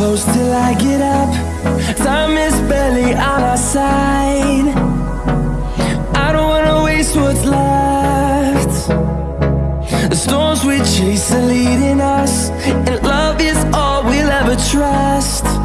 close till I get up. Time is barely on our side. I don't wanna waste what's left. The storms we chase are leading us And love is all we'll ever trust.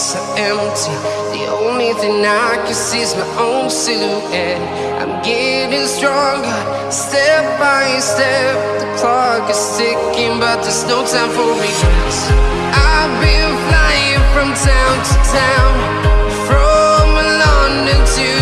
So empty. The only thing I can see is my own silhouette. I'm getting stronger, step by step. The clock is ticking, but there's no time for regrets. I've been flying from town to town, from London to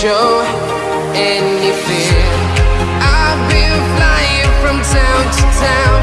show any fear. I've been flying from town to town.